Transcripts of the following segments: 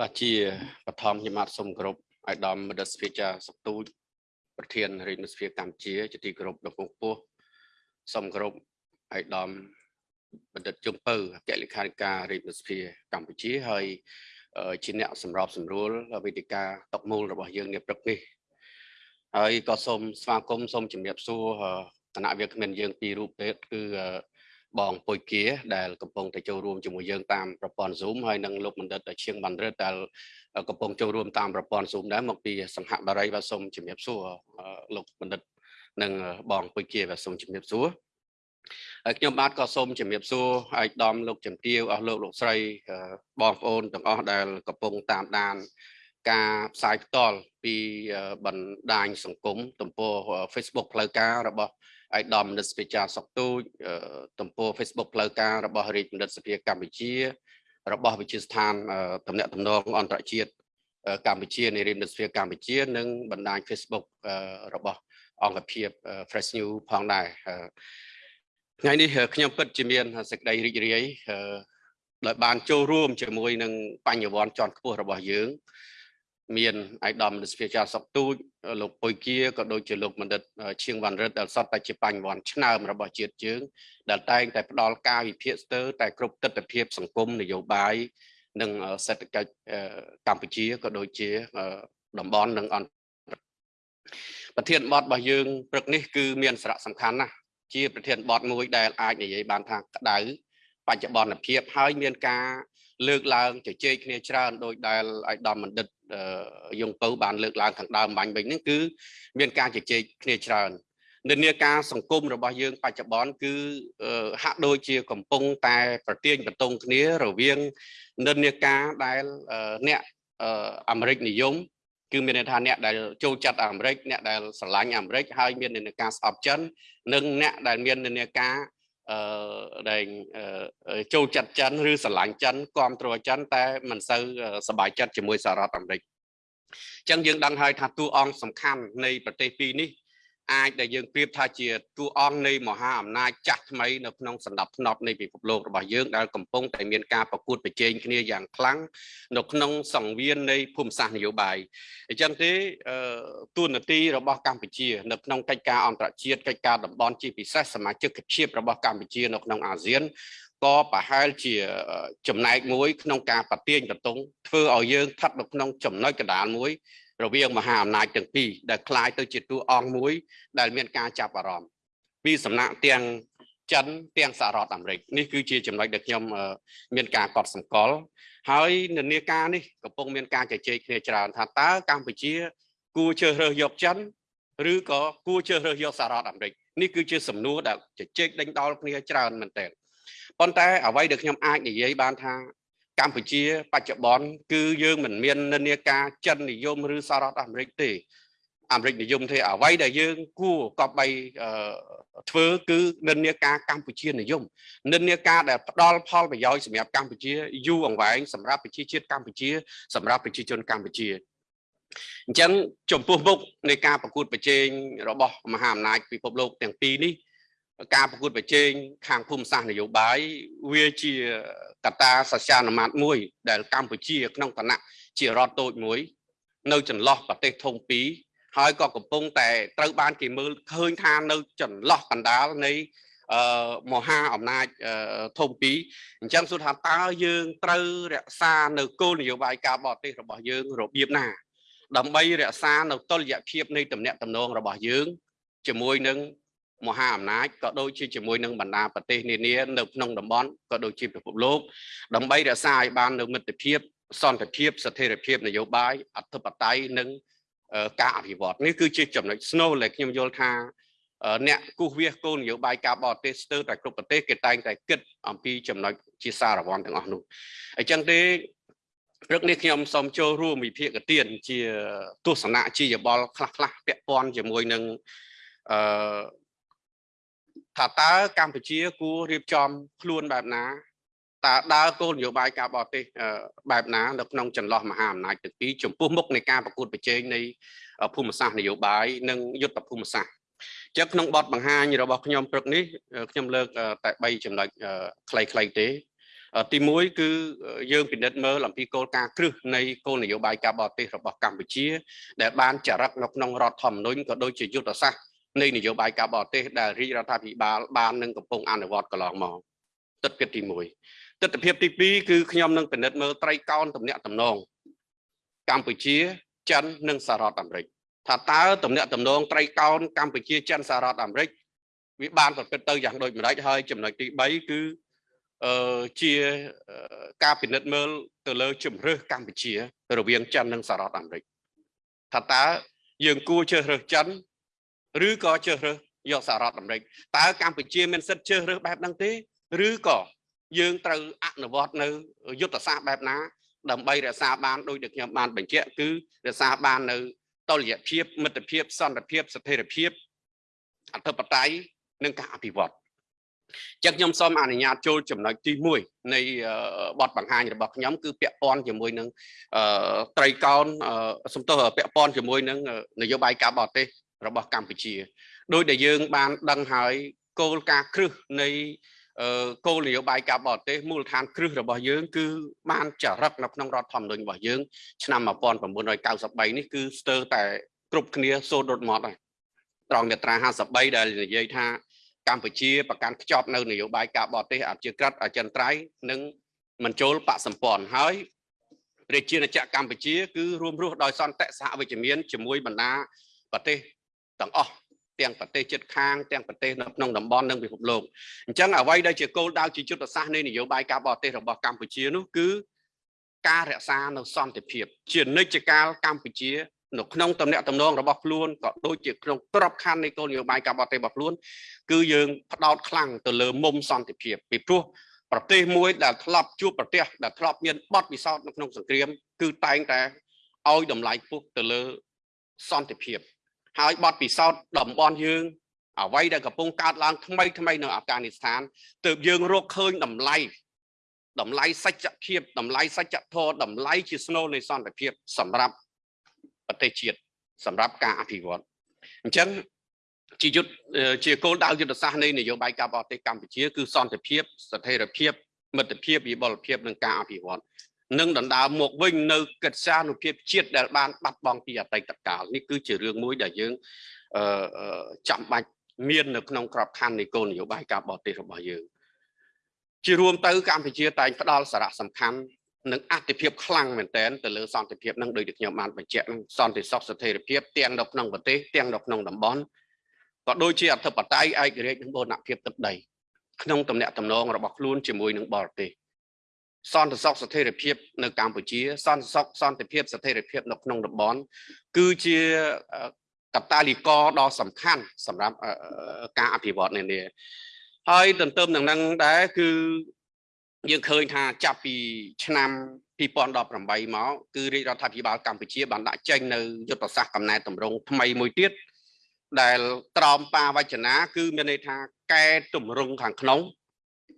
បាទជាបឋមខ្ញុំបាទសូមគោរពអាយដាមមដិស្ភាចាសុកទូចប្រធានរាជនិស្ភាកម្ពុជាជាទីគោរពដ៏ពងពោះសូមគោរពអាយដាមបណ្ឌិតជុំពៅអគ្គលេខាធិការរាជនិស្ភាកម្ពុជាហើយជាអ្នកសម្របសម្រួលវេទិកាតកមូលរបស់យើងនាព្រឹកនេះហើយក៏សូមស្វាគមន៍សូមជំរាបសួរគណៈវាគ្មិនយើងពីររូបទេគឺ បងពុយគាដែលកំពុងតែចូលរួមជាមួយយើងតាមប្រព័ន្ធ Zoom ហើយនិងលោកបណ្ឌិតឈៀងបណ្ឌិតដែលកំពុងចូលរួមតាមប្រព័ន្ធ Zoom ដែរមកពីសង្ហបារីបាទសូមជំរាបសួរលោកបណ្ឌិតនិងបងពុយគាបាទសូមជំរាបសួរហើយខ្ញុំបាទក៏សូមជំរាបសួរឯកឧត្តមលោកជំទាវអស់លោកលោកស្រីបងប្អូនទាំងអស់ដែលកំពុងតាមដានការផ្សាយផ្ទាល់ពីបណ្ដាញសង្គមទំព័រ Facebook ផ្លូវការរបស់ ឯកឧត្តមនិតសភាចាសុកទូចទំព័រ Facebook ផ្លូវការរបស់រាជបណ្ឌិតសភាកម្ពុជា របស់វិទ្យាស្ថានតំណាក់តំណងអន្តរជាតិកម្ពុជានៃរាជបណ្ឌិតសភាកម្ពុជា និងបណ្ដាញ Facebook របស់អង្គភាព Fresh New ផងដែរថ្ងៃនេះខ្ញុំពិតជាមានសេចក្តីរីករាយដោយបានចូលរួមជាមួយនឹងបញ្ញវន្តជាន់ខ្ពស់របស់យើង មានឯកឧត្តមរដ្ឋាភិបាលសុកទូចលោកពុយគាក៏ដូចជាលោកបណ្ឌិតឈៀងវ៉ាន់រិទ្ធដែលសតតែជាបញ្ញវន្តឆ្នើមរបស់ជាតិយើងដែលតែងតែផ្ដល់ការវិភាគស្ទើរតែគ្រប់ទស្សនវិជ្ជាសង្គមនយោបាយនិងសេដ្ឋកិច្ចកម្ពុជាក៏ដូចជាតំបន់និងអន្តប្រធានបទរបស់យើងព្រឹកនេះគឺមានសារៈសំខាន់ណាស់ជាប្រធានបទមួយដែលអាចនិយាយបានថាក្តៅបច្ចុប្បន្នភាពហើយមានការ លើកឡើងជជែកគ្នាច្រើនដោយដែលឯកឧត្តមបណ្ឌិតយងពៅបានលើកឡើងខាងដើមបាញ់វិញហ្នឹងគឺមានការជជែកគ្នាច្រើននិន្នាការសង្គមរបស់យើងបច្ចុប្បន្នគឺហាក់ដូចជាកំពុងតែប្រទៀងបន្ទងគ្នារវាងនិន្នាការដែលអ្នកអាមេរិកនិយមគឺមានន័យថាអ្នកដែលចូលចិត្តអាមេរិកអ្នកដែលស្រឡាញ់អាមេរិកហើយមាននិន្នាការស្អប់ចិននិងអ្នកដែលមាននិន្នាការ អឺដែលចូលចិត្តចិនឬស្រឡាញ់ចិនគ្រប់គ្រងចិនតែមិនសូវសប្បាយចិត្តជាមួយសហរដ្ឋអាមេរិកអញ្ចឹងយើងដឹងហើយថាតួអង្គសំខាន់នៃប្រទេសពីរនេះ អាចដែលយើងប្រៀបថាជាតួអង្គនៃមហាអំណាចចាស់ថ្មីនៅក្នុងសន្តិភាពនៃពិភពលោករបស់យើងដែលកំពុងតែមានការប្រកួតប្រជែងគ្នាយ៉ាងខ្លាំងនៅក្នុងសង្វៀននៃភូមិសាស្ត្រនយោបាយអញ្ចឹងទេទួនាទីរបស់កម្ពុជានៅក្នុងកិច្ចការអន្តរជាតិកិច្ចការតំបន់ជាពិសេសសមាជិកភាពរបស់កម្ពុជានៅក្នុងអាស៊ានក៏ប្រហែលជាចំណែកមួយក្នុងការប្រទៀងបន្ទងធ្វើឲ្យយើងស្ថិតនៅក្នុងចំណុចកណ្ដាលមួយ រវាងមហាអំណាចទាំងពីរដែលคล้ายទៅជាតួអង្គមួយ ដែលមានការចាប់អារម្មណ៍ពីសំណាក់ទាំងចិនទាំងសហរដ្ឋអាមេរិកនេះគឺជាចំណុចដែលខ្ញុំមានការកត់សម្គាល់ហើយនានាការនេះកំពុងមានការជជែកគ្នាច្រើនថាតើកម្ពុជា គួរជ្រើសរើសយកចិនឬក៏គួរជ្រើសរើសយកសហរដ្ឋអាមេរិកនេះគឺជាសំណួរដែលជជែកដេញដោលគ្នាច្រើនមែនទែនប៉ុន្តែអ្វីដែលខ្ញុំអាចនិយាយបានថា កម្ពុជាបច្ចុប្បន្នគឺយើងមិនមាននិន្នាការចិននិយមឬសហរដ្ឋអាមេរិកទេអាមេរិកនិយមទេអ្វីដែលយើងគួរកប់បីធ្វើគឺនិន្នាការកម្ពុជានិយមនិន្នាការដែលផ្ដល់ផលប្រយោជន៍សម្រាប់កម្ពុជាយូរអង្វែងសម្រាប់ប្រជាជាតិកម្ពុជា សម្រាប់ប្រជាជនកម្ពុជាអញ្ចឹងចំពោះមុខនៃការប្រកួតប្រជែងរបស់មហាអំណាចពិភពលោកទាំងពីរនេះ ការប្រកួតប្រជែងខាងភូមិសាស្ត្រនយោបាយវាជាកត្តាសច្ចានុមត្តមួយ ដែលកម្ពុជា ក្នុងឋានៈជារដ្ឋតូចមួយ នៅចន្លោះប្រទេសធំពីរហើយក៏កំពុងតែត្រូវបានគេមើលឃើញថានៅចន្លោះកណ្ដាលនៃអឺមហាអំណាចធំពីរអញ្ចឹងសួរថាតើយើងត្រូវរក្សានៅគោលនយោបាយការបរទេសរបស់យើងរបៀបណាដើម្បីរក្សានៅតុល្យភាពនៃទំនាក់ទំនងរបស់យើងជាមួយនឹង មហាអំណាចក៏ដូចជាជាមួយនឹងបណ្ដាប្រទេសនានានៅក្នុងតំបន់ក៏ដូចជាពិភពលោកដើម្បីរក្សាឲ្យបាននៅមិត្តភាពសន្តិភាពស្ថិរភាពនយោបាយអធិបតេយ្យនិងការអភិវឌ្ឍនេះគឺជាចំណុចស្នូលដែលខ្ញុំយល់ថាអ្នកគូសវាសគោលនយោបាយការបរទេសស្ទើរតែគ្រប់ប្រទេសគេតែងតែគិតអំពីចំណុចជាសារវ័នទាំងអស់នោះអញ្ចឹងទេព្រឹកនេះខ្ញុំសូមចូលរួមវិភាគទានជាទស្សនៈជាយបល់ខ្លះៗពាក់ព័ន្ធជាមួយនឹងអឺ ថាតើកម្ពុជាគួររៀបចំខ្លួនបែបណាតើដើរគោលនយោបាយការបរទេសបែបណានៅក្នុងចន្លោះមហាអំណាចទាំងពីរចំពោះមុខនៃការប្រកួតប្រជែងនៃភូមិសាស្ត្រនយោបាយនិងយុទ្ធភូមិសាស្ត្រចឹងក្នុងបទបង្ហាញរបស់ខ្ញុំព្រឹកនេះខ្ញុំលើកតែ3ចំណុចខ្លីៗទេទី1គឺយើងពិនិត្យមើលអំពីគោលការណ៍គ្រឹះនៃគោលនយោបាយការបរទេសរបស់កម្ពុជា ដែលបានចារឹកនៅក្នុងរដ្ឋធម្មនុញ្ញក៏ដូចជាយុទ្ធសាស្ត្រ នៃនយោបាយការបរទេសដែលរាជរដ្ឋាភិបាលបាននឹងកំពុងអនុវត្តកន្លងមកទស្សនវិជ្ជាទី1ទស្សនវិជ្ជាទី2គឺខ្ញុំនឹងពិនិត្យមើលត្រីកោណតំណាក់តំណងកម្ពុជាចិននិងសហរដ្ឋអាមេរិកថាតើតំណាក់តំណងត្រីកោណកម្ពុជាចិនសហរដ្ឋអាមេរិកវាបានប្រព្រឹត្តទៅយ៉ាងដូចម្ដេចហើយចំណុចទី3គឺអឺជាការពិនិត្យមើលទៅលើជំរឿសកម្ពុជា រវាងចិននិងសហរដ្ឋអាមេរិកថាតើយើងគួរជ្រើសរើសចិន ឬក៏ជ្រើសរើសយកសហរដ្ឋអាមេរិកតើកម្ពុជាមានសិទ្ធិជ្រើសរើសបែបហ្នឹងទេឬក៏យើងត្រូវអនុវត្តនៅយុទ្ធសាស្ត្របែបណាដើម្បីរក្សាបានដោយដែលខ្ញុំបានបញ្ជាក់គឺរក្សាបាននៅតុល្យភាពមិត្តភាពសន្តិភាពស្ថិរភាពអធិបតេយ្យនិងការអភិវឌ្ឍចឹងខ្ញុំសូមអនុញ្ញាតចូលចំណុចទី1នៃបទបង្ហាញរបស់ខ្ញុំគឺពាក់ព័ន្ធជាមួយនឹងត្រីកោណសំទោសពាក់ព័ន្ធជាមួយនឹងនយោបាយការបរទេស របស់កម្ពុជាដោយដែលយើងបានដឹងហើយគោលការណ៍គ្រឹះនៃគោលនយោបាយការបរទេសមូលដ្ឋានគ្រឹះរបស់យើងគឺបានចារឹកនៅក្នុងរដ្ឋធម្មនុញ្ញរបស់យើងឆ្នាំ1993នេះគឺស្ទើរតែគ្រប់គ្នាសូត្ររត់មកហើយត្រង់មាត្រា53ដែលនិយាយថាកម្ពុជាប្រកាន់ខ្ជាប់នៅនយោបាយការបរទេសអជាក្រិតអចិន្ត្រៃយ៍និងមិនចូលបកសម្ព័ន្ធហើយប្រជាណាចក្រកម្ពុជាគឺរួមរស់ដោយសន្តិសហវិជ្ជមានជាមួយបណ្ដាប្រទេស ទាំងអស់ទាំងប្រទេសជិតខាងទាំងប្រទេសនៅក្នុងតំបន់និងពិភពលោកអញ្ចឹងអ្វីដែលជាគោលដៅជាយុទ្ធសាស្ត្រនៃនយោបាយការបរទេសរបស់កម្ពុជានោះគឺការរក្សានៅសន្តិភាព ជានិច្ចកាលកម្ពុជានៅក្នុងតំណែងតំណងរបស់ខ្លួនក៏ដូចជាក្នុងក្របខ័ណ្ឌនៃគោលនយោបាយការបរទេសរបស់ខ្លួនគឺយើងផ្ដោតខ្លាំងទៅលើមុំសន្តិភាពពីព្រោះប្រទេសមួយដែលធ្លាប់ជួបប្រទេសដែលធ្លាប់មានបទពិសោធន៍នៅក្នុងសង្គ្រាម គឺតែងតែឲ្យតម្លៃខ្ពស់ទៅលើសន្តិភាព ហើយបទពិសោធន៍តំបន់យើងអ្វីដែលកំពុងកើតឡើងថ្មីថ្មីនៅអាហ្វហ្គានីស្ថានទើបយើងរកឃើញតម្លៃតម្លៃសច្ចភាពតម្លៃសច្ចធម៌តម្លៃជាស្នូលនៃសន្តិភាព សម្រាប់ប្រទេសជាតិសម្រាប់ការអភិវឌ្ឍអញ្ចឹងជាយុទ្ធជាគោលដៅយុទ្ធសាស្ត្រនៃនយោបាយការបរទេសកម្ពុជាគឺសន្តិភាពស្ថិរភាពមិត្តភាពវិបលភាពនិងការអភិវឌ្ឍ និងដណ្ដើមមកវិញនៅកិច្ចសានុភាពជាតិដែលបានបាត់បង់ពីអតីតកាលនេះគឺជារឿងមួយដែលយើងអឺចាំបាច់មាននៅក្នុងក្របខ័ណ្ឌនៃគោលនយោបាយការបរទេសរបស់យើងជារួមទៅកម្ពុជាតែងផ្ដល់សារៈសំខាន់និងអតិភិបខ្លាំងមែនទែនទៅលើសន្តិភាពនឹងដោយដែលខ្ញុំបានបញ្ជាក់នឹងសន្តិសុខស្ថិរភាពទាំងនៅក្នុងប្រទេសទាំងនៅក្នុងតំបន់ក៏ដូចជាអធិបតេយ្យឯករាជ្យនិងបូរណភាពទឹកដីក្នុងតំណែងតំណងរបស់ខ្លួនជាមួយនឹងបរទេស សន្តិសុខស្ថិរភាពនៅកម្ពុជា សន្តិសុខសន្តិភាពស្ថិរភាពនៅក្នុងតំបន់គឺជាកត្តាលីករដ៏សំខាន់សម្រាប់ការអភិវឌ្ឍនានាហើយទន្ទឹមនឹងនឹងដែរគឺយើងឃើញថាចាប់ពីឆ្នាំ2018មកគឺរាជរដ្ឋាភិបាលកម្ពុជាបានដាក់ចេញនៅយុទ្ធសាស្ត្រកំណែតម្រង់ថ្មីមួយទៀតដែលត្រោមបាវចនាគឺមានន័យថាកែតម្រង់ខាងក្នុង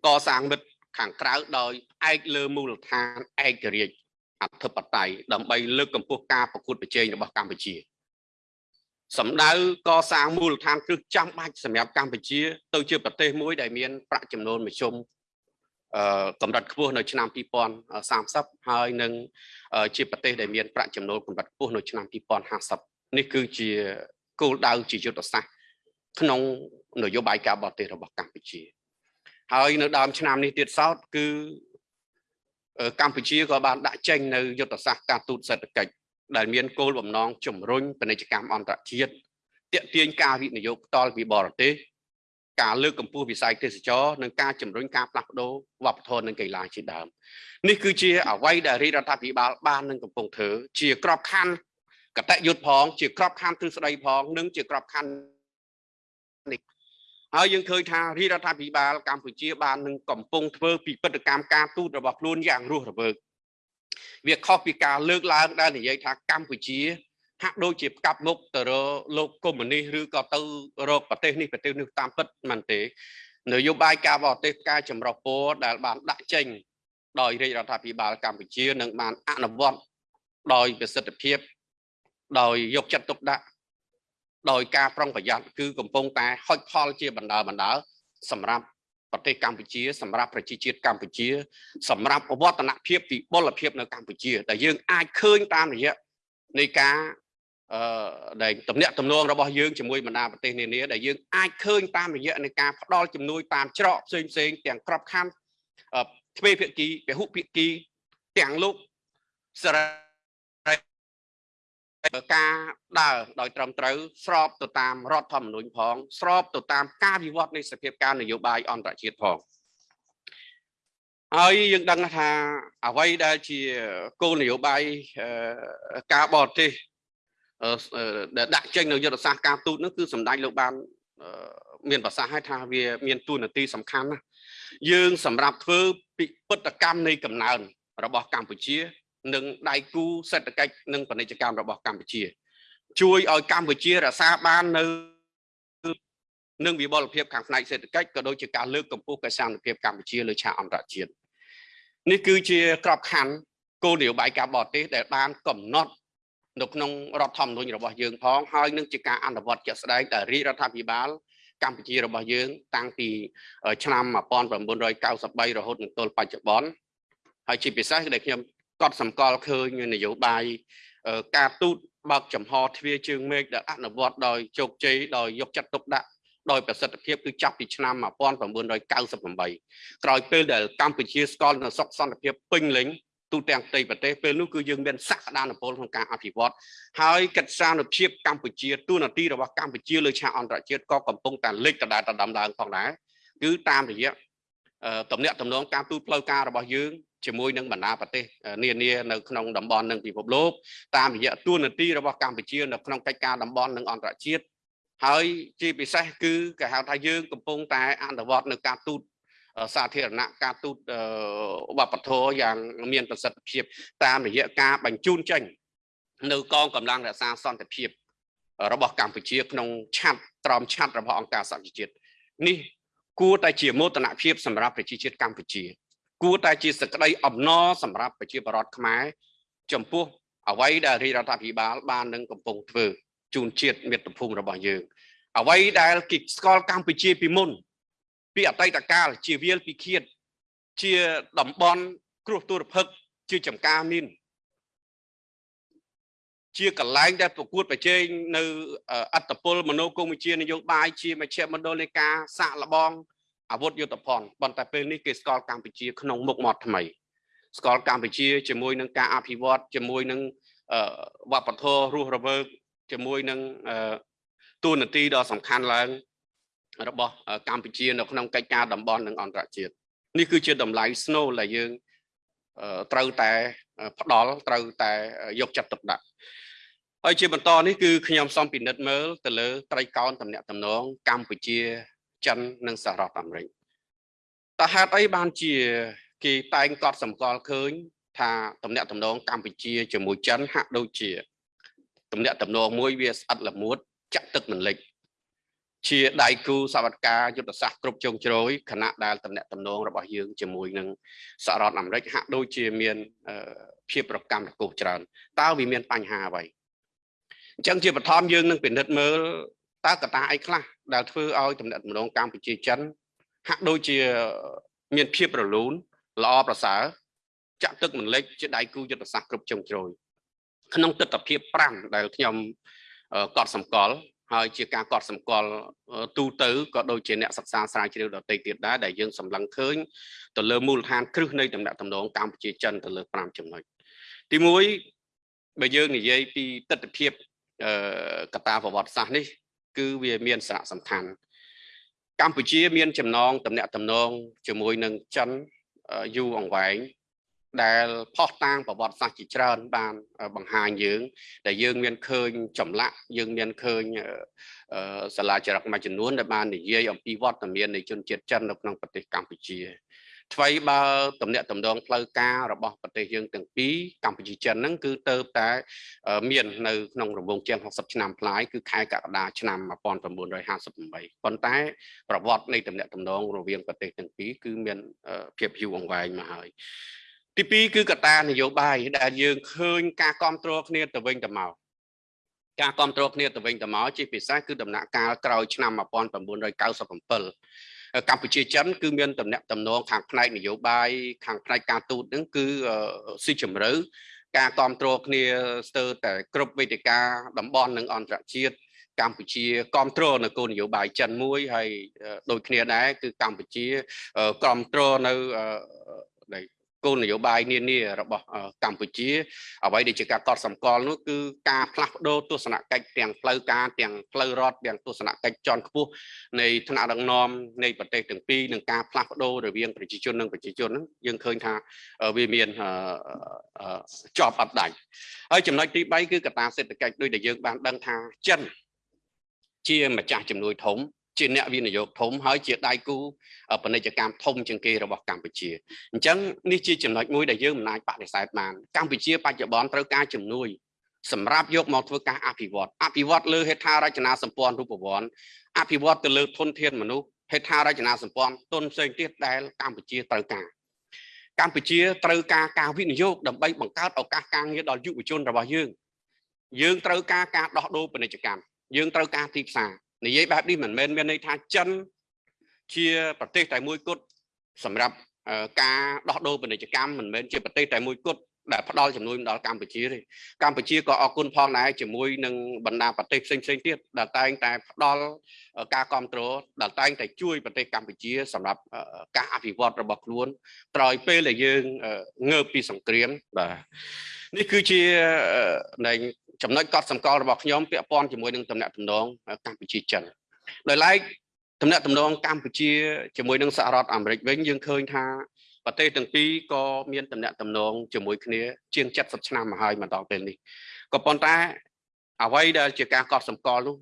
កសាងមិត្ត ខាងក្រៅដោយផ្អែកលើមូលដ្ឋានឯករាជ្យអធិបតេយ្យដើម្បីលើកកម្ពស់ការប្រកួតប្រជែងរបស់កម្ពុជាសម្ដៅកសាងមូលដ្ឋានគ្រឹះចាំបាច់សម្រាប់កម្ពុជា ទៅជាប្រទេសមួយដែលមានប្រាក់ចំណូលមធ្យមអឺកម្រិតខ្ពស់នៅឆ្នាំ2030ហើយនឹងជាប្រទេសដែលមានប្រាក់ចំណូលកម្រិតខ្ពស់នៅឆ្នាំ2050នេះគឺជាគោលដៅជាយុទ្ធសាស្ត្រក្នុងនយោបាយការបរទេសរបស់កម្ពុជា ហើយនៅដើមឆ្នាំនេះទៀតសោតគឺកម្ពុជាក៏បានដាក់ចេញនៅយុទ្ធសាស្ត្រការទូតសេដ្ឋកិច្ចដែលមានគោលបំណងជំរុញពាណិជ្ជកម្មអន្តរជាតិទាក់ទាញការវិនិយោគផ្ទាល់ពីបរទេសការលើកកម្ពស់វិស័យទេសចរនិងការជំរុញការផ្លាស់ប្ដូរវប្បធម៌និងកីឡាជាដើមនេះគឺជាអ្វីដែលរាជរដ្ឋាភិបាលបាននឹងកំពុងធ្វើជាក្របខ័ណ្ឌកតយុទ្ធផងជាក្របខ័ណ្ឌទ្រឹស្ដីផងនិងជាក្របខ័ណ្ឌនេះ ហើយយើងឃើញថារាជរដ្ឋាភិបាលកម្ពុជាបាននឹងកំពុងធ្វើពិពិធកម្មការទូតរបស់ខ្លួនយ៉ាងរស់រវើកវាខុសពីការលើកឡើងដែលនិយាយថាកម្ពុជាហាក់ដូចជាផ្កាប់មុខទៅរកលោកកុម្មុយនីសឬក៏ទៅរកប្រទេសនេះប្រទេសនេះតាមពិតមិនទេនយោបាយការបរទេសការចម្រុះពរដែលបានដាក់ចេញដោយរាជរដ្ឋាភិបាលកម្ពុជានឹងបានអនុវត្តដោយប្រសិទ្ធភាពដោយយកចិត្តទុកដាក់ ដោយការប្រុងប្រយ័ត្នគឺកំពុងតែហុចផលជាបណ្ដាបណ្ដាសម្រាប់ប្រទេសកម្ពុជាសម្រាប់ប្រជាជាតិកម្ពុជា សម្រាប់វឌ្ឍនភាពវិបុលភាពនៅកម្ពុជាដែលយើងអាចឃើញតាមរយៈនៃការអឺដែលតំណាក់តំណងរបស់យើងជាមួយបណ្ដាប្រទេសនានាដែលយើងអាចឃើញតាមរយៈនៃការផ្ដល់ជំនួយតាមច្រកផ្សេងផ្សេងទាំងក្របខ័ណ្ឌទ្វេភាគីពហុភាគីទាំងលោកសរ ការដើរដោយត្រឹមត្រូវស្របទៅតាមរដ្ឋធម្មនុញ្ញផង ស្របទៅតាមការវិវត្តនៃសភាពការនយោបាយអន្តរជាតិផងហើយយើងដឹងថាអ្វីដែលជាគោលនយោបាយការបរទេសដែលដាក់ចេញនៅយុទ្ធសាស្ត្រការទូតនោះគឺសម្ដេចលោកបានមានប្រសាសន៍ឲ្យថាវាមានទួនាទីសំខាន់ណាស់យើងសម្រាប់ធ្វើពិពិតកម្មនៃកំណើនរបស់កម្ពុជា និងដៃគូសេដ្ឋកិច្ចនិងពាណិជ្ជកម្មរបស់កម្ពុជា ជួយឲ្យកម្ពុជារក្សាបាននៅនឹងវិបលភាពខាងផ្នែកសេដ្ឋកិច្ចក៏ដូចជាការលើកកម្ពស់កិច្ចសន្តិភាពកម្ពុជាលើឆាកអន្តរជាតិនេះគឺជាក្របខ័ណ្ឌគោលនយោបាយការបរទេសដែលបានកំណត់នៅក្នុងរដ្ឋធម្មនុញ្ញរបស់យើងផងហើយនឹងជាការអនុវត្តជាក់ស្ដែងដែលរាជរដ្ឋាភិបាលកម្ពុជារបស់យើង តាំងពីឆ្នាំ1993រហូតមកទល់បច្ចុប្បន្នហើយជាពិសេសដែលខ្ញុំក ត់សម្គាល់ឃើញនយោបាយការទូតបើកចំហទ្វារជើងមេឃដែលអនុវត្តដោយជោគជ័យដោយយកចិត្តទុកដាក់ដោយប្រសិទ្ធភាពគឺចាប់ពីឆ្នាំ1998ក្រោយពេលដែលកម្ពុជាស្គាល់នូវសុខសន្តិភាពពេញលេញទូទាំងផ្ទៃប្រទេសពេលនោះគឺយើងមានសក្តានុពលក្នុងការអភិវឌ្ឍហើយកិច្ចសានុភាពកម្ពុជាទូនាទីរបស់កម្ពុជាលើឆាកអន្តរជាតិក៏កំពុងតែលេចដដែលដដំឡើងផងដែរគឺតាមរយៈតំណាក់តំណងការទូតផ្លូវការរបស់យើង ជាមួយនឹងបណ្ដាប្រទេសនានានៅក្នុងតំបន់និងពិភពលោកតាមរយៈទួនាទីរបស់កម្ពុជានៅក្នុងកិច្ចការតំបន់និងអន្តរជាតិហើយជាពិសេសគឺគេហៅថាយើងកំពុងតែអនុវត្តនៅការទូតសាធារណៈការទូតវប្បធម៌យ៉ាងមានប្រសិទ្ធភាពតាមរយៈការបញ្ជូនចេញនៅកងកម្លាំងរក្សាសន្តិភាពរបស់កម្ពុជាក្នុងឆាត់ត្រមឆាត់របស់អង្គការសហជីវជាតិនេះគួរតែជាមោទនភាពសម្រាប់ប្រជាជាតិកម្ពុជា គួរតែជាសក្តីអំណរសម្រាប់ប្រជាពលរដ្ឋខ្មែរចំពោះអ្វីដែលរាជរដ្ឋាភិបាលបាននឹងកំពុងធ្វើជូនជាតិមាតុភូមិរបស់យើងអ្វីដែលគេស្គាល់កម្ពុជាពីមុន ពីអតីតកាលជាវាលពិឃាតជាតំបន់គ្រោះទុរភិក្សជាចំការមានជាកលែងដែលប្រកួតប្រជែងនៅអត្តពលមនោគមវិជ្ជានយោបាយជាមជ្ឈមណ្ឌលនៃការសាក់លបង អាវុធយុទ្ធភ័ណ្ឌប៉ុន្តែពេលនេះគេស្គាល់កម្ពុជាក្នុងមុខមាត់ថ្មី ស្គាល់កម្ពុជាជាមួយនឹងការអភិវឌ្ឍជាមួយនឹងវប្បធម៌រស់រវើកជាមួយនឹងទូនាទីដ៏សំខាន់ឡើង របស់កម្ពុជានៅក្នុងកិច្ចការតំបន់និងអន្តរជាតិនេះគឺជាតម្លៃស្នូលដែលយើងត្រូវតែផ្ដល់ត្រូវតែយកចិត្តទុកដាក់ហើយជាបន្តនេះគឺខ្ញុំសូមពិនិត្យមើលទៅលើត្រីកោណតំណាក់តំណងកម្ពុជា ចិននិងសហរដ្ឋអាមេរិកតើហេតុអីបានជាគេតែងកត់សម្គាល់ឃើញ ថាតំណាក់តំណងកម្ពុជាជាមួយចិនហាក់ដូចជាតំណាក់តំណងមួយវាស្អិតល្មួតចាក់ទឹកមិនលិចជាដៃគូសវត្ថការយុទ្ធសាស្ត្រគ្រប់ជ្រុងជ្រោយខណៈដែលតំណាក់តំណងរបស់យើងជាមួយនឹងសហរដ្ឋអាមេរិកហាក់ដូចជាមានភាពប្រកម្មរកុសច្រើនតើវាមានបញ្ហាអ្វីអញ្ចឹងជាបឋមយើងនឹងពិនិត្យមើល តើកត្តាអីខ្លះដែលធ្វើឲ្យតំណែងម្ដងកម្ពុជាចិនហាក់ដូចជាមានភាពរលូនល្អប្រសើរចាក់ទឹកមិនលិចជាដៃគូយុទ្ធសាស្ត្រគ្រប់ជ្រុងជ្រោយក្នុងទស្សនវិជ្ជា5ដែលខ្ញុំកត់សម្គាល់ហើយជាការកត់សម្គាល់ទូទៅក៏ដូចជាអ្នកសិក្សាស្រាវជ្រាវដទៃទៀតដែរដែលយើងសម្លឹងឃើញទៅលើមូលដ្ឋានគ្រឹះនៃតំណែងតំណងកម្ពុជាចិនទៅលើ5ចំណុចទី1បើយើងនិយាយពីទស្សនវិជ្ជាកតាប្រវត្តិសាស្ត្រនេះ គឺវាមានសារៈសំខាន់កម្ពុជាមានចំណងតំណែងតំណងជាមួយនឹងចិនយូរអង្វែងដែលផុសតាងប្រវត្តិសាស្ត្រជាច្រើនបានបង្ហាញយើង ដែលយើងមានឃើញចម្លាក់យើងមានឃើញសាលាចរិតមួយចំនួនដែលបាននិយាយអំពីវត្តមាននៃជនជាតិចិននៅក្នុងប្រទេសកម្ពុជា ថ្មីបើតំណាក់តំណងផ្លូវការរបស់ប្រទេសយើងទាំងពីរកម្ពុជាចិនហ្នឹងគឺទៅតែមាននៅក្នុងរង្វង់ជាង60ឆ្នាំប្លាយគឺខែកក្កដាឆ្នាំ1958ប៉ុន្តែប្រវត្តិនៃតំណាក់តំណងរវាងប្រទេសទាំងពីរគឺមានភាពយូរអង្វែងមកហើយទី2គឺកត្តានយោបាយដែលយើងឃើញការគ្រប់គ្រងគ្នាទៅវិញទៅមកការគ្រប់គ្រងគ្នាទៅវិញទៅមកជាពិសេសគឺដំណាក់កាលក្រោយឆ្នាំ1997 កម្ពុជាចិនគឺមានតំណែងតំណងខាងផ្នែកនយោបាយខាងផ្នែកការទូតហ្នឹងគឺស៊ីជម្រៅការគ្រប់គ្រងគ្នាស្ទើរតែគ្រប់វេទិកាតំបន់និងអន្តរជាតិកម្ពុជាគ្រប់គ្រងនៅគោលនយោបាយចិនមួយហើយដូចគ្នាដែរគឺកម្ពុជាគ្រប់គ្រងនៅ គោលនយោបាយនានារបស់កម្ពុជាអ្វីដែលជាការកត់សម្គាល់នោះគឺការផ្លាស់ប្ដូរទស្សនកិច្ចទាំងផ្លូវការទាំងផ្លូវរដ្ឋទាំងទស្សនកិច្ចជាន់ខ្ពស់នៃថ្នាក់ដឹកនាំនៃប្រទេសទាំងពីរនិងការផ្លាស់ប្ដូររវាងប្រជាជននិងប្រជាជនហ្នឹងយើងឃើញថាវាមានជាប់អត់ដាច់ហើយចំណុចទី3គឺកត្តាសេដ្ឋកិច្ចដូចដែលយើងបានដឹងថាចិនជាម្ចាស់ជំនួយធំ ជាអ្នកវិនិយោគធំហើយជាដៃគូពាណិជ្ជកម្មធំជាងគេរបស់កម្ពុជាអញ្ចឹងនេះជាចំណុចមួយដែលយើងមិនអាចបដិសេធបានកម្ពុជាបច្ចុប្បន្នត្រូវការជំនួយសម្រាប់យកមកធ្វើការអភិវឌ្ឍអភិវឌ្ឍលើហេដ្ឋារចនាសម្ព័ន្ធរូបវន្តអភិវឌ្ឍទៅលើធនធានមនុស្សហេដ្ឋារចនាសម្ព័ន្ធទុនផ្សេងទៀតដែលកម្ពុជាត្រូវការកម្ពុជាត្រូវការការវិនិយោគដើម្បីបង្កើតឱកាសការងារដល់យុវជនរបស់យើង យើងត្រូវការការដោះដូរពាណិជ្ជកម្មយើងត្រូវការទីផ្សារ និយាយបែបនេះមិនមែនមានន័យថាចិនជាប្រទេសតែមួយគត់សម្រាប់ការដោះដូរពាណិជ្ជកម្មមិនមែនជាប្រទេសតែមួយគត់ដែលផ្ដល់ជំនួយដល់កម្ពុជាទេកម្ពុជាក៏អរគុណផងដែរជាមួយនឹងបណ្ដាប្រទេសផ្សេងផ្សេងទៀតដែលតែងតែផ្ដល់ការគ្រប់គ្រងដែលតែងតែជួយប្រទេសកម្ពុជាសម្រាប់ការអភិវឌ្ឍរបស់ខ្លួនក្រោយពេលដែលយើងងើបពីសង្គ្រាមបាទនេះគឺជានៃ ចំណុចកត់សម្គាល់របស់ខ្ញុំពាក់ព័ន្ធជាមួយនឹងតំណែងតំណងកម្ពុជាចិនដោយឡែកតំណែងតំណងកម្ពុជាជាមួយនឹងសហរដ្ឋអាមេរិកវិញយើងឃើញថាប្រទេសទាំងពីរក៏មានតំណែងតំណងជាមួយគ្នាជាង70ឆ្នាំមកហើយមកដល់ពេលនេះក៏ប៉ុន្តែអ្វីដែលជាការកត់សម្គាល់នោះ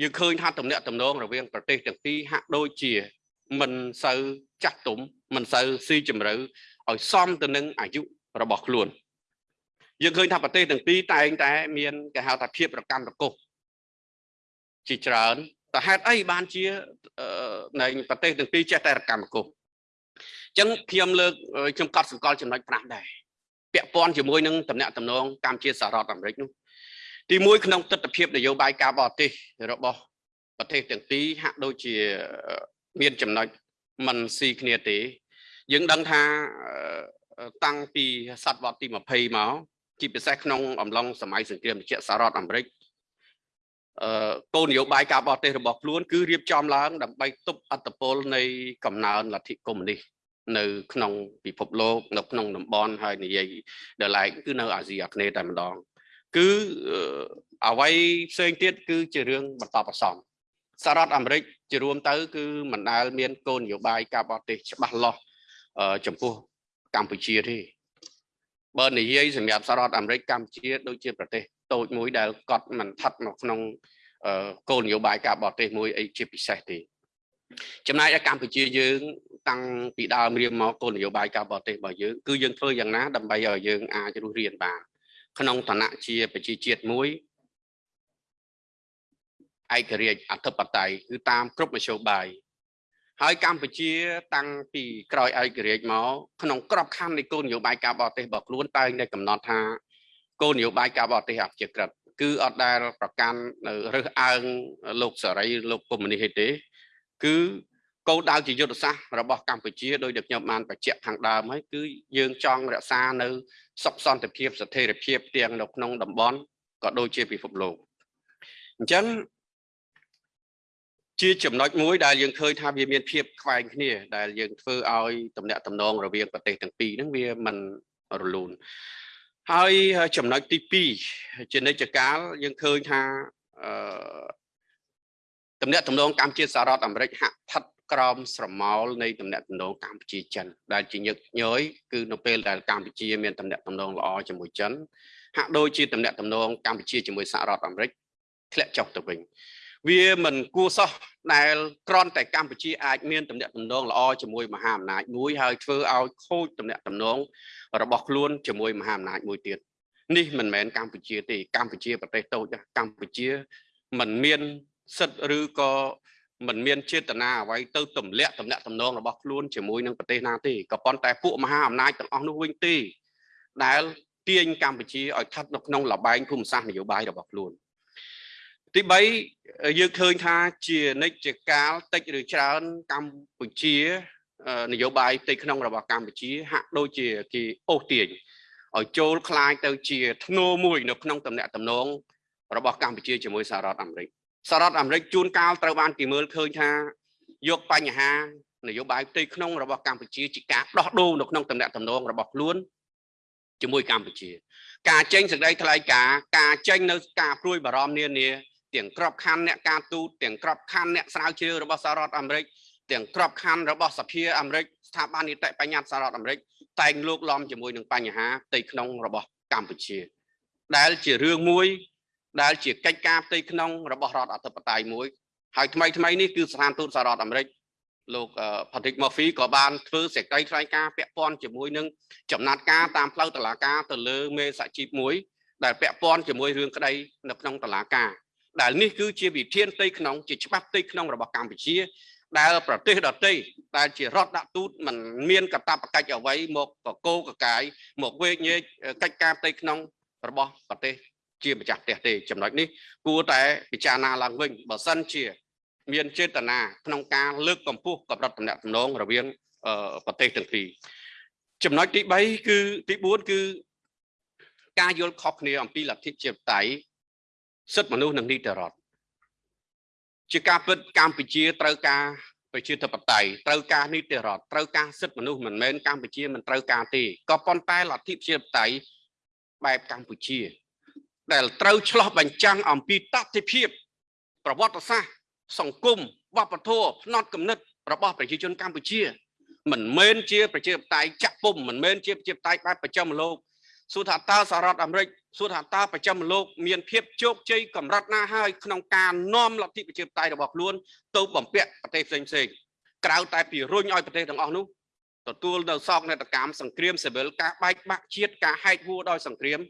យើងឃើញថាតំណែងតំណងរវាងប្រទេសទាំងពីរហាក់ដូចជាមិនសូវចាស់ទុំមិនសូវស៊ីជម្រៅឲ្យសមទៅនឹងអាយុរបស់ខ្លួន យើងឃើញថាប្រទេសទាំងពីរតែងតែមានគេហៅថាភាពរកម្មរកុសជាច្រើនតើហេតុអីបានជានៃប្រទេសទាំងពីរចេះតែរកម្មរកុសអញ្ចឹងខ្ញុំលើកខ្ញុំកត់សម្គាល់ចំណុច5ដែរពាក់ព័ន្ធជាមួយនឹងតំណែងតំណងកម្ពុជាសហរដ្ឋអាមេរិកនោះទី1ក្នុងទស្សនវិជ្ជានយោបាយការបរទេសរបស់ប្រទេសទាំងពីរហាក់ដូចជាមានចំណុចមិនស៊ីគ្នាទេ យើងដឹងថាតាំងពីសតវត្សទី20មក ជាពិសេសក្នុងអំឡុងសម័យសង្គ្រាមត្រជាក់សហរដ្ឋអាមេរិកអឺគោលនយោបាយការបរទេសរបស់ខ្លួនគឺរៀបចំឡើង ដើម្បីទប់អត្តពលនៃកំណើនលទ្ធិកុម្មុយនីសនៅក្នុងពិភពលោកនៅក្នុងតំបន់ហើយនិយាយដល់ឡែកគឺនៅអាស៊ីអាគ្នេយ៍តែម្ដងគឺអ្វីផ្សេងទៀតគឺជារឿងបន្តបន្សំសហរដ្ឋអាមេរិកជារួមទៅ គឺមិនដែលមានគោលនយោបាយការបរទេសច្បាស់លាស់ចំពោះកម្ពុជាទេ បើនិយាយសម្រាប់សហរដ្ឋអាមេរិកកម្ពុជាដូចជាប្រទេសតូចមួយដែលកត់មិនស្ថិតនៅក្នុងគោលនយោបាយការបរទេសមួយអីជាពិសេសទេចំណែកឯកម្ពុជាយើងតាំងពីដើមរៀបមកគោលនយោបាយការបរទេសរបស់យើងគឺយើងធ្វើយ៉ាងណាដើម្បីឲ្យយើងអាចរស់រានបានក្នុងឋានៈជាប្រជាជាតិមួយឯករាជ្យអធិបតេយ្យគឺតាមគ្រប់មធ្យោបាយ ហើយកម្ពុជាតាំងពីក្រោយឯករាជ្យមកក្នុងក្របខ័ណ្ឌនៃគោលនយោបាយការបរទេសរបស់ខ្លួនតែងតែកំណត់ថាគោលនយោបាយការបរទេសអព្យាក្រឹតគឺអត់ដែលប្រកាន់នៅរើសអើងលោកសេរីលោកកុម្មុយនីសទេ គឺគោលដៅជាយុទ្ធសាស្ត្ររបស់កម្ពុជាដោយដែលខ្ញុំបានបញ្ជាក់ខាងដើមហើយគឺយើងចង់រក្សានៅសុខសន្តិភាពស្ថិរភាពទាំងនៅក្នុងតំបន់ក៏ដូចជាពិភពលោកអញ្ចឹង ជាចំណុចមួយដែលយើងឃើញថាវាមានភាពខ្វែងគ្នា ដែលយើងធ្វើឲ្យតំណាក់តំណងរវាងប្រទេសទាំងពីរហ្នឹងវាមិនរលូនហើយចំណុចទី2ជានិច្ចកាលយើងឃើញថាអឺតំណាក់តំណងកម្ពុជាសហរដ្ឋអាមេរិកហាក់ស្ថិតក្រោមស្រមោលនៃតំណាក់តំណងកម្ពុជាចិនដែលជាញឹកញយគឺនៅពេលដែលកម្ពុជាមានតំណាក់តំណងល្អជាមួយចិនហាក់ដូចជាតំណាក់តំណងកម្ពុជាជាមួយសហរដ្ឋអាមេរិកធ្លាក់ចុះទៅវិញ វាមិនគួរសោះដែលក្រន់តែកម្ពុជាអាចមានតំណែងតំណងល្អជាមួយមហាអំណាចមួយហើយធ្វើឲ្យខូចតំណែងតំណងរបស់ខ្លួនជាមួយមហាអំណាចមួយទៀតនេះមិនមែនកម្ពុជាទេកម្ពុជាប្រទេសតូចកម្ពុជាមិនមានសិទ្ធិឬក៏មិនមានចេតនាអ្វីទៅទម្លាក់តំណែងតំណងរបស់ខ្លួនជាមួយនឹងប្រទេសណាទេក៏ប៉ុន្តែពួកមហាអំណាចទាំងអស់នោះវិញទេដែលទាញកម្ពុជាឲ្យស្ថិតនៅក្នុងលបែងភូមិសាស្ត្រនយោបាយរបស់ខ្លួន ទី3យើងឃើញថាជានិច្ចកាលតិចឬច្រើនកម្ពុជានយោបាយផ្ទៃក្នុងរបស់កម្ពុជា ហាក់ដូចជាគេអូសទាញឲ្យចូលคล้ายទៅជាធ្នូមួយនៅក្នុងតំណែងតំណងរបស់កម្ពុជាជាមួយសហរដ្ឋអាមេរិកសហរដ្ឋអាមេរិកជួនកាលត្រូវបានគេមើលឃើញថាយកបញ្ហានយោបាយផ្ទៃក្នុងរបស់កម្ពុជាជាការដោះដូរនៅក្នុងតំណែងតំណងរបស់ខ្លួនជាមួយកម្ពុជា ការចេញសេចក្តីថ្លែងការណ៍ការចេញនៅការព្រួយបារម្ភនានា ទាំងក្របខ័ណ្ឌអ្នកការទូតទាំងក្របខ័ណ្ឌអ្នកស្រាវជ្រាវរបស់សហរដ្ឋអាមេរិកទាំងក្របខ័ណ្ឌរបស់សភាអាមេរិកស្ថាប័ននីតិបញ្ញត្តិសហរដ្ឋអាមេរិកតែងលោកលំជាមួយនឹងបញ្ហាផ្ទៃក្នុងរបស់កម្ពុជា ដែលជារឿងមួយដែលជាកិច្ចការផ្ទៃក្នុងរបស់រដ្ឋអធិបតេយ្យមួយហើយថ្មីថ្មីនេះគឺស្ថានទូតសហរដ្ឋអាមេរិកលោក Patrick Murphy ក៏បានធ្វើសេចក្តីថ្លែងការណ៍ពាក់ព័ន្ធជាមួយនឹងចំណាត់ការតាមផ្លូវតុលាការទៅលើមេសហជីពមួយដែលពាក់ព័ន្ធជាមួយរឿងក្តីនៅក្នុងតុលាការ ដែលនេះគឺជាវិធានផ្ទៃក្នុងជាច្បាប់ផ្ទៃក្នុងរបស់កម្ពុជា ដែលប្រទេសដទៃដែលជារដ្ឋដាក់ទូតมันមានកតបកិច្ចអ្វីមកកកោកកាយមកវេកញែកកិច្ចការផ្ទៃក្នុងរបស់ប្រទេសជាម្ចាស់ផ្ទះទេចំណុចនេះគួរតែពិចារណាឡើងវិញបើសិនជា មានចេតនាក្នុងការលើកកម្ពស់កម្រិតតំណែងតំណងរវាងប្រទេសទាំងពីរចំណុចទី3គឺទី4គឺការយល់ខុសគ្នាអំពីលទ្ធិជាតៃ សិទ្ធិមនុស្សនិងនីតិរដ្ឋជាការពិតកម្ពុជាត្រូវការប្រជាធិបតេយ្យត្រូវការនីតិរដ្ឋត្រូវការសិទ្ធិមនុស្សមិនមែនកម្ពុជាមិនត្រូវការទេក៏ប៉ុន្តែលទ្ធិប្រជាធិបតេយ្យបែបកម្ពុជា ដែលត្រូវឆ្លោះបញ្ចាំងអំពីតតិភាព ប្រវត្តិសាស្ត្រសង្គមវប្បធម៌ផ្នត់គំនិតរបស់ប្រជាជនកម្ពុជា មិនមែនជាប្រជាធិបតេយ្យចាក់ពុំមិនមែនជាប្រជាធិបតេយ្យបែបប្រចាំលោក សួរថាតើសហរដ្ឋអាមេរិកសួរថាតើប្រចាំលោកមានភាពជោគជ័យកម្រិតណាហើយក្នុងការនាំលទ្ធិប្រជាធិបតេយ្យរបស់ខ្លួនទៅបំពាក់ប្រទេសផ្សេងផ្សេងក្រៅតែពីរុញឲ្យប្រទេសទាំងអស់នោះទទួលនៅសោកនាដកម្មសង្គ្រាមស៊ីវិលការបែកបាក់ជាតិការហែកហួរដោយសង្គ្រាម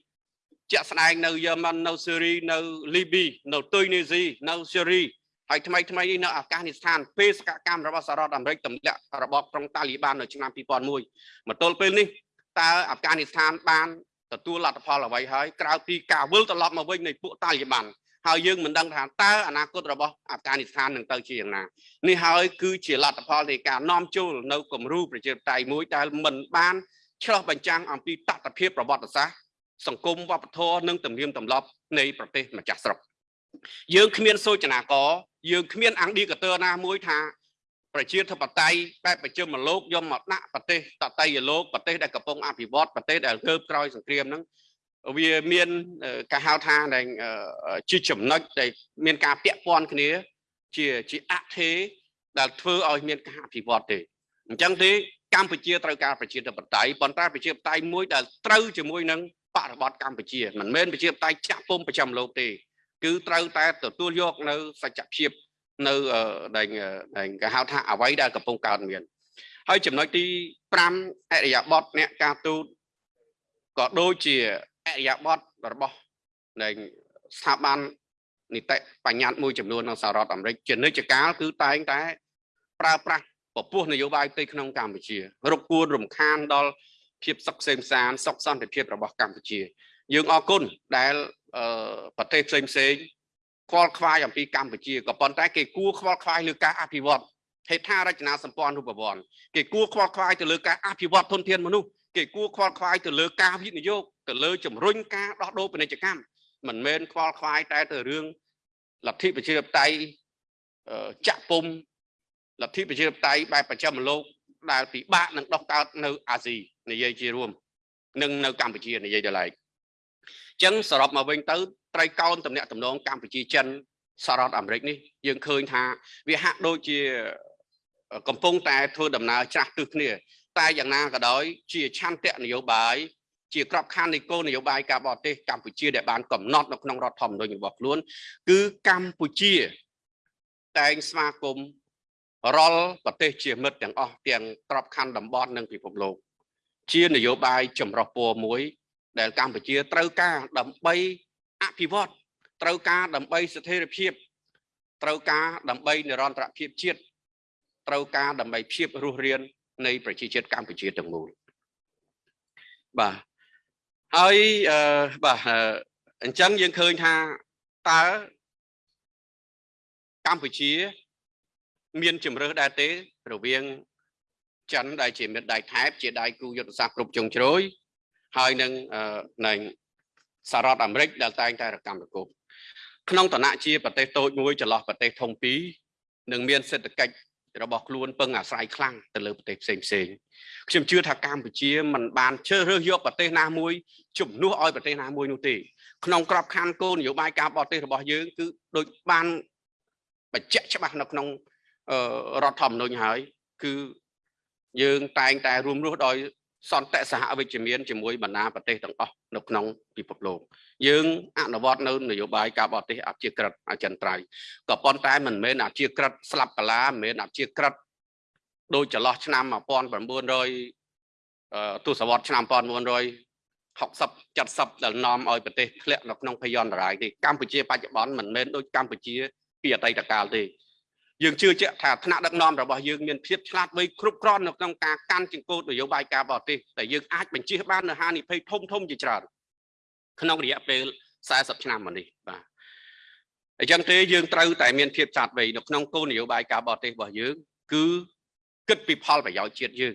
ជាក់ស្ដែងនៅយេម៉ាន់នៅស៊េរីនៅលីប៊ីនៅទុយនីស៊ីនៅស៊េរីហើយថ្មីថ្មីនេះនៅអាហ្គានីស្ថានពេលសកម្មរបស់សហរដ្ឋអាមេរិកទម្លាក់របបក្រុងតាលីបាននៅឆ្នាំ2001មកទល់ពេលនេះតើអាហ្គានីស្ថានបាន ទទួលលទ្ធផលអ្វីហើយក្រៅពីការវិលត្រឡប់មកវិញនៃពួកតាលីបានហើយយើងមិនដឹងថាតើអនាគតរបស់អាហ្វហ្គានីស្ថាននឹងទៅជាយ៉ាងណានេះហើយគឺជាលទ្ធផលនៃការនាំចូលនៅគំរូប្រជាធិបតេយ្យមួយដែលមិនបានឆ្លោះបញ្ចាំងអំពីតថភាពប្រវត្តិសាស្ត្រសង្គមវប្បធម៌និងទំនៀមទម្លាប់នៃប្រទេសម្ចាស់ស្រុកយើងគ្មានសូចនាករយើងគ្មានអង្គឌីកាទ័រណាមួយថា ប្រជាធិបតេយ្យបែបប្រជុំលោកយកមកដាក់ប្រទេសតតៃលោកប្រទេសដែលកំពុងអភិវឌ្ឍប្រទេសដែលកើបក្រោយសង្គ្រាមហ្នឹងវាមានការហៅថាដែលជាចំណុចដែលមានការពាក់ព័ន្ធគ្នា ជាជាអធិដែលធ្វើឲ្យមានការអភិវឌ្ឍទេអញ្ចឹងទេកម្ពុជាត្រូវការប្រជាធិបតេយ្យប៉ុន្តែប្រជាធិបតេយ្យមួយដែលត្រូវជាមួយនឹងបរិបទកម្ពុជាមិនមែនប្រជាធិបតេយ្យចាក់ពុំប្រចាំលោកទេ គឺត្រូវតែទទួលយកនៅសច្ចភាព នៅដែលដែលគេហៅថាអ្វីដែលកំពុងកើតមានហើយចំណុចទី5អរិយាប័ត្រអ្នកការទូតក៏ដូចជាអរិយាប័ត្ររបស់នៃស្ថាប័ននីតិបញ្ញត្តិមួយចំនួននៅសហរដ្ឋអាមេរិកជានិច្ចកាលគឺតែងតែ ប្រើប្រាស់ពពោះនយោបាយផ្ទៃក្នុងកម្ពុជារកគួនរំខានដល់ភាពសុខសេមសានសុខសន្តិភាពរបស់កម្ពុជា យើងអរគុណដែលប្រទេសផ្សេងផ្សេង ខ្វល់ខ្វាយអំពីកម្ពុជាក៏ប៉ុន្តែគេគួរខ្វល់ខ្វាយលើការអភិវឌ្ឍហេដ្ឋារចនាសម្ព័ន្ធរូបវ័ន្តគេគួរខ្វល់ខ្វាយទៅលើការអភិវឌ្ឍធនធានមនុស្សគេគួរខ្វល់ខ្វាយទៅលើការវិនិយោគទៅលើជំរុញការដោះដូរពាណិជ្ជកម្មមិនមែនខ្វល់ខ្វាយតែទៅរឿងលទ្ធិប្រជាធិបតេយ្យចាក់ពុំលទ្ធិប្រជាធិបតេយ្យបែបប្រចាំលោកដែលពិបាកនឹងដោះកើតនៅអាស៊ីនិយាយជារួម និងនៅកម្ពុជានិយាយដល់ឡែកអញ្ចឹងសរុបមកវិញទៅ ត្រីកោណតំណាក់តំណងកម្ពុជាចិនសហរដ្ឋអាមេរិកនេះយើងឃើញថាវាហាក់ដូចជាកំពុងតែធ្វើដំណើរច្រាស់ទិសគ្នា តែយ៉ាងណាក៏ដោយ ជាឆន្ទៈនយោបាយជាក្របខ័ណ្ឌនៃគោលនយោបាយការបរទេសកម្ពុជាដែលបានកំណត់នៅក្នុងរដ្ឋធម្មនុញ្ញរបស់ខ្លួន គឺកម្ពុជា តែងស្វាគមន៍រាល់ប្រទេសជាមិត្តទាំងអស់ទាំងក្របខ័ណ្ឌតំបន់និងពិភពលោក ជានយោបាយចម្រុះពណ៌មួយ ដែលកម្ពុជាត្រូវការដើម្បី អភិវឌ្ឍត្រូវការដើម្បីស្ថិរភាពត្រូវការដើម្បីនិរន្តរភាពជាតិត្រូវការដើម្បីភាពរស់រាននៃប្រជាជាតិកម្ពុជាទាំងមូលបាទហើយអឺបាទអញ្ចឹងយើងឃើញថាតើកម្ពុជា មានជំរើសដែរទេ រវាងចិនដែលជាមិត្តដៃថែបជាដៃគូយុទ្ធសាស្ត្រគ្រប់ជ្រុងជ្រោយហើយនឹងនឹង សហរដ្ឋអាមេរិកដែលតែងតែរកម្មរកូបក្នុងឋានៈជាប្រទេសតូចមួយចន្លោះប្រទេសធំពីរនឹងមានសេដ្ឋកិច្ចរបស់ខ្លួនពឹងអាស្រ័យខ្លាំងទៅលើប្រទេសផ្សេងផ្សេងខ្ញុំជឿថាកម្ពុជាមិនបានជ្រើសរើសយកប្រទេសណាមួយជំនួសឲ្យប្រទេសណាមួយនោះទេក្នុងក្របខ័ណ្ឌគោលនយោបាយការបរទេសរបស់យើងគឺដូចបានបញ្ជាក់ច្បាស់នៅក្នុងរដ្ឋធម្មនុញ្ញហើយគឺយើងតែងតែរួមរស់ដោយ សន្តិសហវិជ្ជមានជាមួយបណ្ដាប្រទេសទាំងអស់នៅក្នុងពិភពលោកយើងអនុវត្តនៅនយោបាយការបរទេសអព្យាក្រឹតអចិន្ត្រៃយ៍ក៏ប៉ុន្តែមិនមែនអព្យាក្រឹតស្លាប់កាឡាមិនមែនអព្យាក្រឹតដូចចន្លោះឆ្នាំ1900ទសវត្សរ៍ឆ្នាំ1960 70ដែលនាំឲ្យប្រទេសធ្លាក់នៅក្នុងភយន្តរាយទេកម្ពុជាបច្ចុប្បន្នមិនមែនដូចកម្ពុជាពីអតីតកាលទេ យើងជឿជាក់ថាថ្នាក់ដឹកនាំរបស់យើងមានភាពឆ្លាតវៃគ្រប់គ្រាន់នៅក្នុងការកាន់ចង្កូតនយោបាយការបរទេសតែយើងអាចបញ្ជៀសបាននៅហានិភ័យធំធំជាច្រើនក្នុងរយៈពេល40ឆ្នាំមកនេះបាទអញ្ចឹងទេយើងត្រូវតែមានភាពឆ្លាតវៃនៅក្នុងគោលនយោបាយការបរទេសរបស់យើង គឺគិតពីផលប្រយោជន៍ជាតិយើង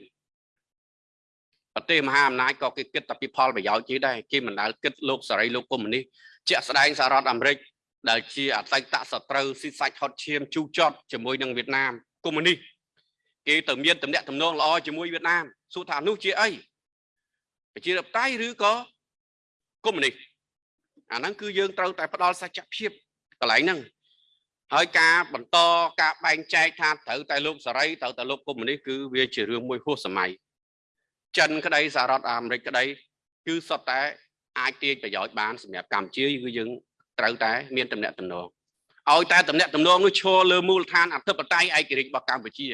ប្រទេសមហាអំណាចក៏គេគិតតែពីផលប្រយោជន៍ជាតិដែរគេមិនដែលគិតលោកសេរីលោកកុម្មុយនីសជាក់ស្ដែងសហរដ្ឋអាមេរិក ដែលជាអតីតសត្រូវស៊ីសាច់ហត់ឈាមជូចត់ជាមួយនឹងវៀតណាមកុម្មុយនីសគេទៅមានតំណែងតំណងល្អជាមួយវៀតណាមសួរថានោះជាអីប្រជាធិបតេយ្យឬក៏កុម្មុយនីសអាហ្នឹងគឺយើងត្រូវតែផ្ដល់សច្ចភាពកន្លែងហ្នឹងហើយការបន្តការបែងចែកថាត្រូវតែលោកសេរីត្រូវតែលោកកុម្មុយនីសគឺវាជារឿងមួយហួសសម័យចិនក្តីសហរដ្ឋអាមេរិកក្តី គឺសុទ្ធតែអាចទាញប្រយោជន៍បានសម្រាប់កម្ពុជាគឺយើង ត្រូវតែមានតំណែងតំណងឲ្យតែតំណែងតំណងនោះឈរលើមូលដ្ឋានអធិបតេយ្យឯករាជ្យរបស់កម្ពុជា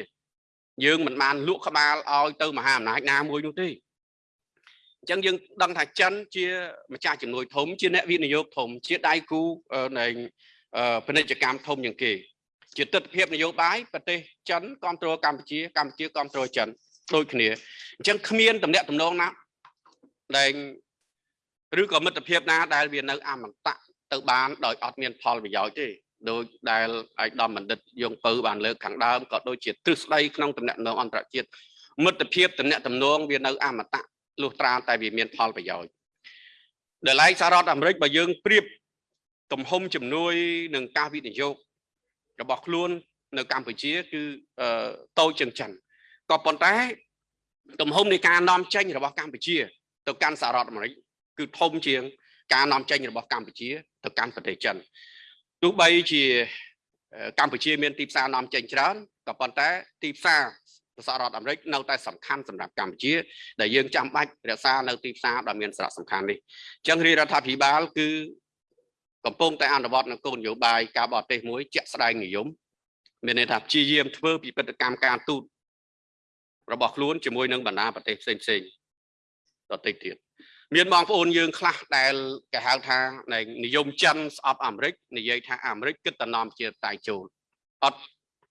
យើងមិនបានលក់ក្បាលឲ្យទៅមហាអំណាចណាមួយនោះទេអញ្ចឹងយើងដឹងថាចិនជាម្ចាស់ជំនួយធំជាអ្នកវិនិយោគធំ ជាដៃគូនៃពាណិជ្ជកម្មធំជាងគេ ជាទស្សនវិជ្ជានយោបាយប្រទេសចិនគ្រប់គ្រងកម្ពុជាកម្ពុជាគ្រប់គ្រងចិនដូចគ្នាអញ្ចឹងគ្មានតំណែងតំណងណាដែលឬក៏មិត្តភាពណាដែលវានៅអមតៈ ទៅបានដោយអត់មានផលប្រយោជន៍ទេដោយដែលឯកឧត្តមបណ្ឌិតយងពៅបានលើកខាងដើមក៏ដូចជាទ្រឹស្ដីក្នុងតំណែងអន្តរជាតិមិត្តភាពតំណែងតំណងវានៅអមតៈលុះត្រាតែវាមានផលប្រយោជន៍ដែលឡែកសហរដ្ឋអាមេរិកបើយើងប្រៀបទំហំជំនួយនឹងការវិនិយោគរបស់ខ្លួននៅកម្ពុជាគឺតូចជាងចិនក៏ប៉ុន្តែទំហំនៃការនាំចេញរបស់កម្ពុជា ទៅកាន់សហរដ្ឋអាមេរិកគឺធំជាង ការនាំចេញរបស់កម្ពុជាទៅកាន់ប្រទេសចិនទោះបីជាកម្ពុជាមានទីផ្សារនាំចេញច្រើនក៏ប៉ុន្តែទីផ្សារសហរដ្ឋអាមេរិកនៅតែសំខាន់សម្រាប់កម្ពុជា ដែលយើងចាំបាច់រក្សានៅទីផ្សារដ៏មានសារៈសំខាន់នេះអញ្ចឹងរាជរដ្ឋាភិបាលគឺកំពុងតែអនុវត្តនៅគោលនយោបាយការបរទេសមួយជាក់ស្ដែងនិយមមានន័យថាព្យាយាមធ្វើពិពិធកម្មការទូតរបស់ខ្លួនជាមួយនឹងបណ្ដាប្រទេសផ្សេងផ្សេងដទៃទៀត មានបងប្អូនយើងខ្លះដែលគេហៅថានិយមចិនស្អប់អាមេរិកនិយាយថាអាមេរិកគិតតែនាំជាតៃចូលអត់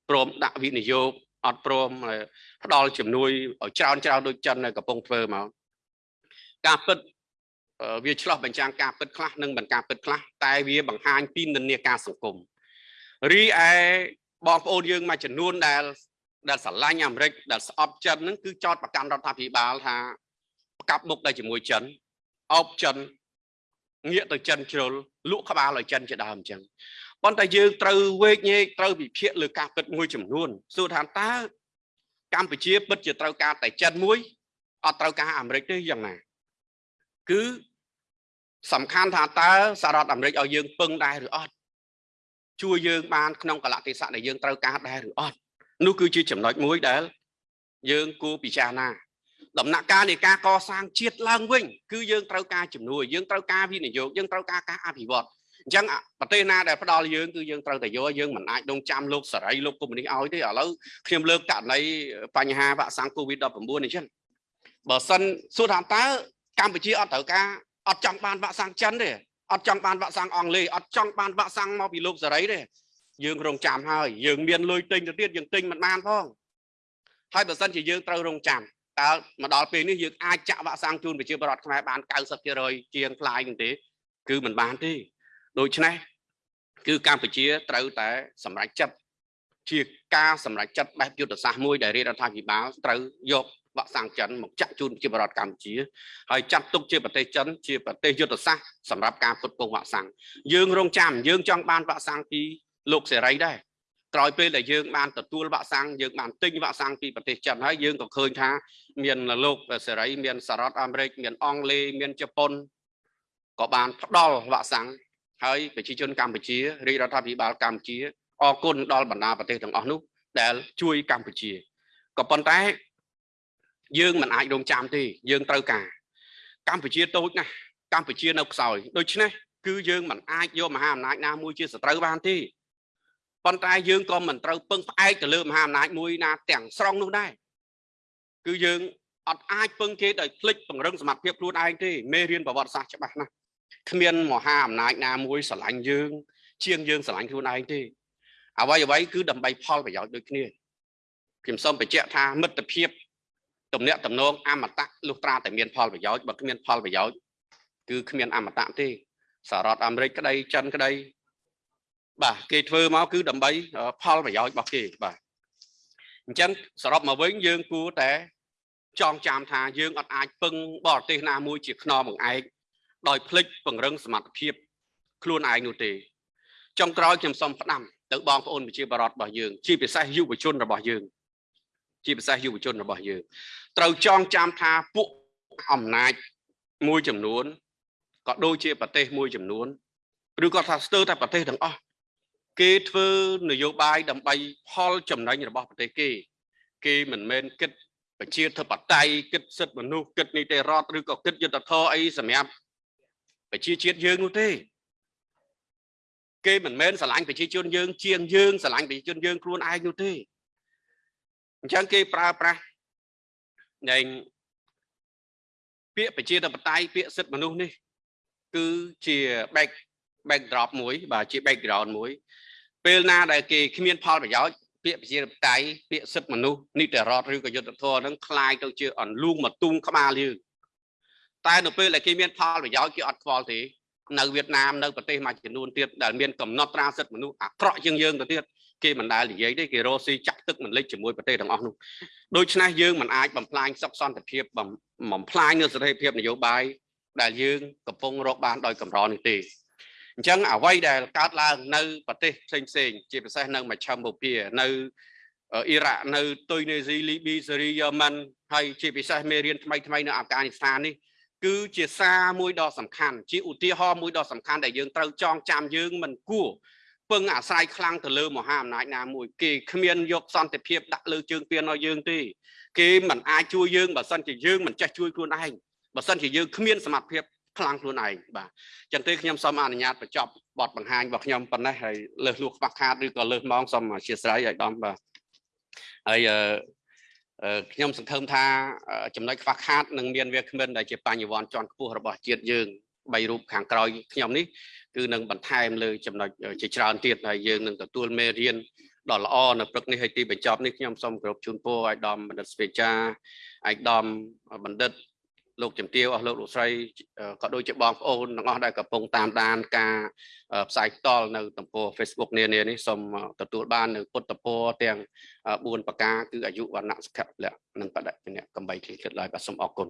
ព្រមដាក់វិនិយោគអត់ព្រមផ្ដល់ជំនួយឲ្យច្រើនច្រើនដូចចិននៅកំពុងធ្វើមកការពិតវាឆ្លោះបញ្ចាំងការពិតខ្លះនិងមិនការពិតខ្លះតែវាបង្ហាញពីនិន្នាការសង្គមរីឯបងប្អូនយើងមួយចំនួនដែលដែលស្រឡាញ់អាមេរិកដែលស្អប់ចិនហ្នឹងគឺចោតប្រកាន់រដ្ឋាភិបាលថាប្រកាប់មុខតែជាមួយចិន អោបចិនងាកទៅចិនជ្រុលលក់ក្បាលឲ្យចិនជាដើមអញ្ចឹងប៉ុន្តែយើងត្រូវវេកញែកត្រូវវិភាគលើការពិតមួយចំនួនសួរថាតើកម្ពុជាពិតជាត្រូវការតែចិនមួយអត់ត្រូវការអាមេរិកទេយ៉ាងណាគឺសំខាន់ថាតើសហរដ្ឋអាមេរិកឲ្យយើងពឹងដែរឬអត់ជួយយើងបានក្នុងកលៈទេសៈដែលយើងត្រូវការដែរឬអត់នោះគឺជាចំណុចមួយដែលយើងគួរពិចារណា ដំណាក់កាលនៃការកសាងជាតិឡើងវិញ គឺយើងត្រូវការជំនួយយើងត្រូវការវិនិយោគយើងត្រូវការការអភិវឌ្ឍអញ្ចឹងប្រទេសណាដែលផ្ដល់យើងគឺយើងត្រូវតែយកយើងមិនអាចដងចាំលោកសេរីលោកកុម្មុយនីសឲ្យទេឥឡូវខ្ញុំលើកករណីបញ្ហាវាក់សាំង COVID-19 នេះចឹងបើសិនសួរថាតើកម្ពុជាអត់ត្រូវការអត់ចង់បានវាក់សាំងចិនទេអត់ចង់បានវាក់សាំងអង់គ្លេសអត់ចង់បានវាក់សាំងមកពីលោកសេរីទេយើងរងចាំហើយយើងមានលុយទិញទៅទៀតយើងទិញមិនបានផងហើយបើសិនជាយើងត្រូវរងចាំ តើមកដល់ពេលនេះយើងអាចចាក់វ៉ាក់សាំងជូនប្រជាពលរដ្ឋខ្មែរបាន90%ជាងថ្លៃនឹងទេ គឺមិនបានទេដូច្នេះគឺកម្ពុជាត្រូវតែសម្រេចចិត្តជាការសម្រេចចិត្តបែបយុទ្ធសាស្ត្រមួយដែលរាជរដ្ឋាភិបាលត្រូវយកវ៉ាក់សាំងចិនមកចាក់ជូនប្រជាពលរដ្ឋកម្ពុជាហើយចាត់ទុកជាប្រទេសចិនជាប្រទេសយុទ្ធសាស្ត្រសម្រាប់ការផ្គត់ផ្គង់វ៉ាក់សាំងយើងរងចាំយើងចង់បានវ៉ាក់សាំងពីលោកសេរីដែរ ក្រោយពេលដែលយើងបានទទួលវ៉ាក់សាំងយើងបានទិញវ៉ាក់សាំងពីប្រទេសចិនហើយយើងក៏ឃើញថាមានលោកសេរីមានសហរដ្ឋអាមេរិកមានអង់គ្លេសមានជប៉ុនក៏បានផ្ដល់វ៉ាក់សាំងហើយប្រជាជនកម្ពុជារាជរដ្ឋាភិបាលកម្ពុជាអរគុណដល់បណ្ដាប្រទេសទាំងអស់នោះដែលជួយកម្ពុជាក៏ប៉ុន្តែយើងមិនអាចរងចាំទេយើងត្រូវការកម្ពុជាតូចណាស់កម្ពុជានៅខ្សោយដូច្នេះគឺយើងមិនអាចយកមហាអំណាចណាមួយជាសត្រូវបានទេ ប៉ុន្តែយើងក៏មិនត្រូវពឹងផ្អែកទៅលើមហាអំណាចមួយណាទាំងស្រុងនោះដែរគឺយើងអត់អាចពឹងគេដោយភ្លេចពង្រឹងសមត្ថភាពខ្លួនឯងទេមេរៀនប្រវត្តិសាស្ត្រច្បាស់ណាស់គ្មានមហាអំណាចណាមួយស្រឡាញ់យើង ជាងយើងស្រឡាញ់ខ្លួនឯងទេអ្វីអ្វីគឺដើម្បីផលប្រយោជន៍ដូចគ្នាខ្ញុំសូមបញ្ជាក់ថាមិត្តភាពទំនាក់ទំនងអមតៈលុះត្រាតែមានផលប្រយោជន៍បើគ្មានផលប្រយោជន៍គឺគ្មានអមតៈទេសហរដ្ឋអាមេរិកក្តីចិនក្តី បាទគេធ្វើមកគឺដើម្បីផលប្រយោជន៍របស់គេបាទអញ្ចឹងសរុបមកវិញយើងគួរតែចងចាំថាយើងអត់អាចពឹងបរទេសណាមួយជាខ្នងបង្អែកដោយភ្លេចពង្រឹងសមត្ថភាពខ្លួនឯងនោះទេចុងក្រោយខ្ញុំសូមផ្ដាំទៅបងប្អូនប្រជាពលរដ្ឋរបស់យើងជាពិសេសយុវជនរបស់យើង ជាពិសេសយុវជនរបស់យើង ត្រូវចងចាំថាពួកអំណាចមួយចំនួនក៏ដូចជាប្រទេសមួយចំនួនឬក៏ថាស្ទើរតែប្រទេសទាំងអស់ គេធ្វើនយោបាយដើម្បីផលចំណេញរបស់ប្រទេសគេ គេមិនមែនគិតប្រជាធិបតេយ្យគិតសិទ្ធិមនុស្សគិតនីតិរដ្ឋឬក៏គិតយុត្តិធម៌អីសម្រាប់ប្រជាជាតិយើងនោះទេគេមិនមែនស្រឡាញ់ប្រជាជនយើង ជាងយើងស្រឡាញ់ប្រជាជនយើងខ្លួនឯងនោះទេអញ្ចឹងគេប្រើប្រាស់នៃពាក្យប្រជាធិបតេយ្យពាក្យសិទ្ធិមនុស្សនេះ គឺជា back backdrop មួយ បាទជា background មួយ ពេលណាដែលគេគ្មានផលប្រយោជន៍ពាក្យប្រជាធិបតេយ្យពាក្យសិទ្ធិមនុស្សនីតិរដ្ឋឬក៏យុត្តិធម៌នឹងคล้ายទៅជាអន្លូងមកទុំក្បាលយើងតែនៅពេលដែលគេមានផលប្រយោជន៍គេអត់ខ្វល់ទេនៅវៀតណាមនៅប្រទេសមួយចំនួនទៀតដែលមានកំណត់ត្រាសិទ្ធិមនុស្សអាក្រក់ជាងយើងទៅទៀតគេមិនដែលនិយាយទេគេរស់ស៊ីចាក់ទឹកមិនលិចជាមួយប្រទេសទាំងអស់នោះដូច្នេះយើងមិនអាចបំផ្លាញសុខសន្តិភាពបំផ្លាញនូវសេរីភាពនយោបាយដែលយើងកំពុងរកបានដោយកម្រនេះទេ អញ្ចឹងអ្វីដែលកើតឡើងនៅប្រទេសផ្សេងផ្សេងជាពិសេសនៅមជ្ឈមបូព៌ានៅអ៊ីរ៉ាក់នៅទុយនេស៊ីលីប៊ីសេរីយ៉ាម៉ាន់ហើយជាពិសេសមេរៀនថ្មីថ្មីនៅអាហ្វហ្គានីស្ថាននេះគឺជាសារមួយដ៏សំខាន់ជាឧទាហរណ៍មួយដ៏សំខាន់ដែលយើងត្រូវចងចាំយើងមិនគួរពឹងអាស្រ័យខ្លាំងទៅលើមហាអំណាចណាមួយគេគ្មានយកសន្តិភាពដាក់លើជើងពៀនឲ្យយើងទេគេមិនអាចជួយយើងបើសិនជាយើងមិនចេះជួយខ្លួនឯងបើសិនជាយើងគ្មានសមត្ថភាព ខ្លាំងខ្លួនឯងបាទចឹងទេខ្ញុំសូមអនុញ្ញាតបញ្ចប់បទបង្ហាញរបស់ខ្ញុំប៉ុណ្ណេះហើយលើសលួខ្វះខាតឬក៏លើសម៉ោងសូមអធិស្ឋានឲ្យដំបាទហើយខ្ញុំសង្ឃឹមថាចំណុចខ្វះខាតនឹងមានវាគ្មិនដែលជាបញ្ញវន្តជាន់ខ្ពស់របស់ជាតិយើងបីរូបខាងក្រោយខ្ញុំនេះគឺនឹងបន្ថែមលើចំណុចជាច្រើនទៀតហើយយើងនឹងទទួលមេរៀនដ៏ល្អនៅព្រឹកនេះហើយទីបញ្ចប់នេះខ្ញុំសូមគោរពជូនពរឲ្យដំបណ្ឌិតស្វេចាឯកឧត្តមបណ្ឌិត លោកជំទាវអស់លោកលោកស្រីក៏ដូចជាបងប្អូនទាំងអស់ដែលកំពុងតាមដានការផ្សាយផ្ទាល់នៅទំព័រ Facebook នានានេះសូមទទួលបាននៅពុទ្ធពរទាំង4ប្រការគឺអាយុវណ្ណៈសុខៈពលៈនិងបដិញ្ញាកំបីគ្លីគិតឡើយបាទសូមអរគុណ